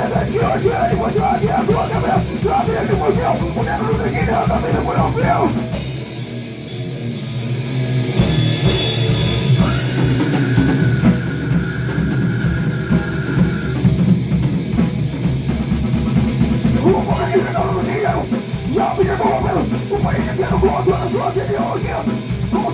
pegante hoje, ânimo de ódio, a tua cabra, sobe a confusão, o negro do China, a vida por um frio. O país inteiro globo, a sua opinião,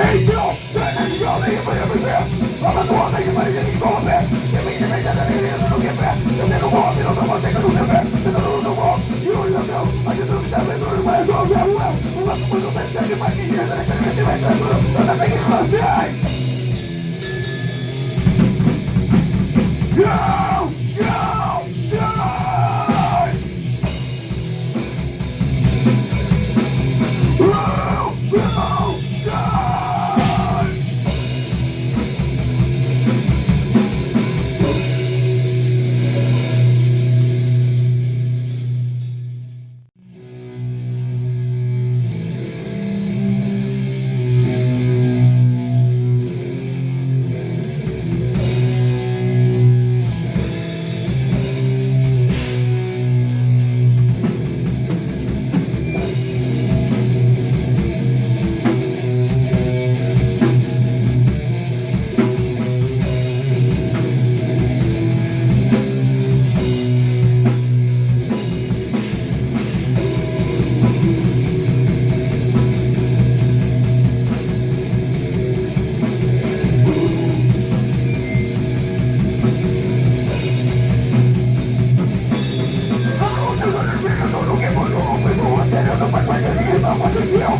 Angel, that angel, they can play every. I'm a dwarf, they can play anything going back. If they can make that, then they don't get back. If they don't you don't know. I just don't get I'm going to. I'm not going to go back, that you might be here, that I can't get back, that's I'm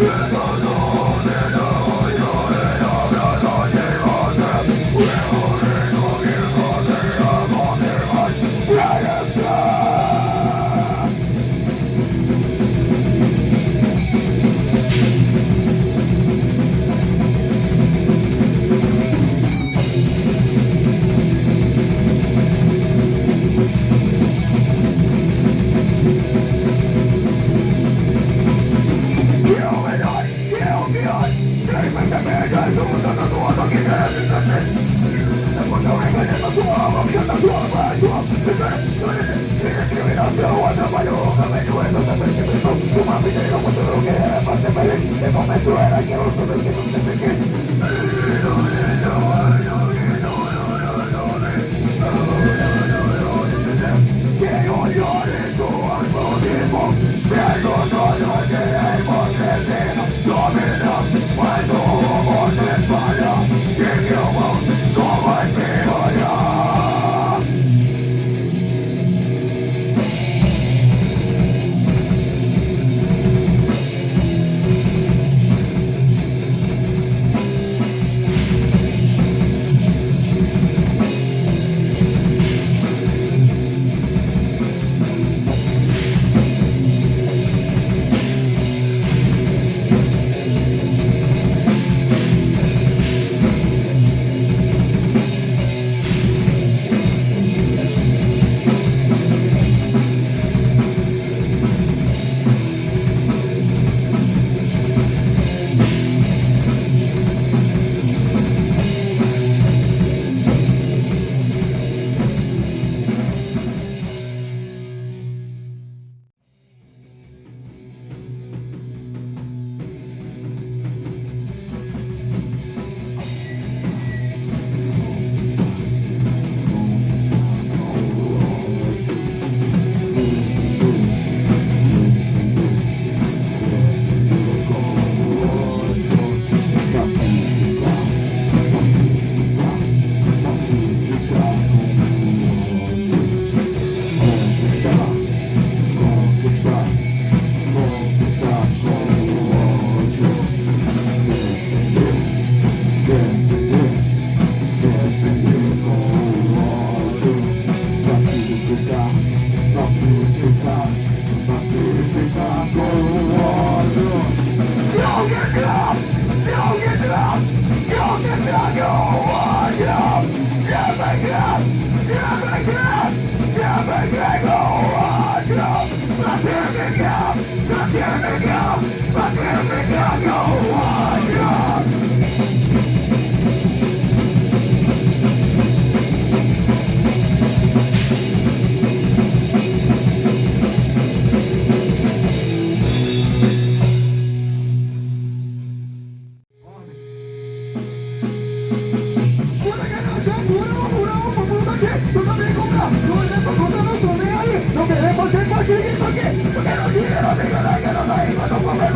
Yeah. era parte para el este momento era que vos sabés que no te pegué Quiero llorar tu alma mismo, pero no lo queremos decir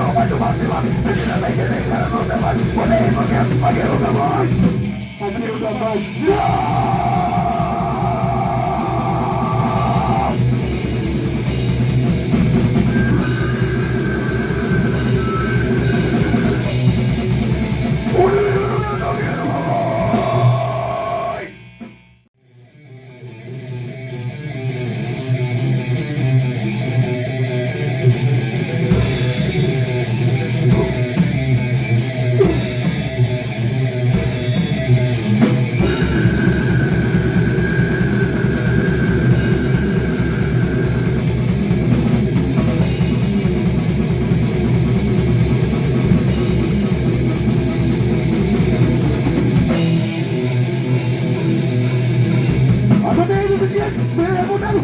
Open the door,